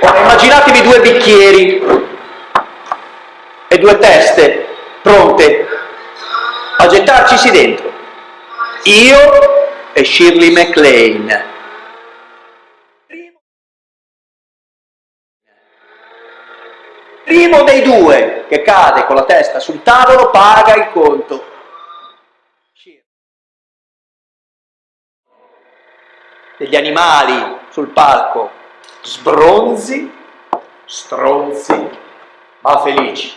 Ora immaginatevi due bicchieri e due teste pronte a gettarcisi dentro. Io e Shirley MacLaine. Primo dei due che cade con la testa sul tavolo paga il conto. Degli animali sul palco sbronzi, stronzi, ma felici.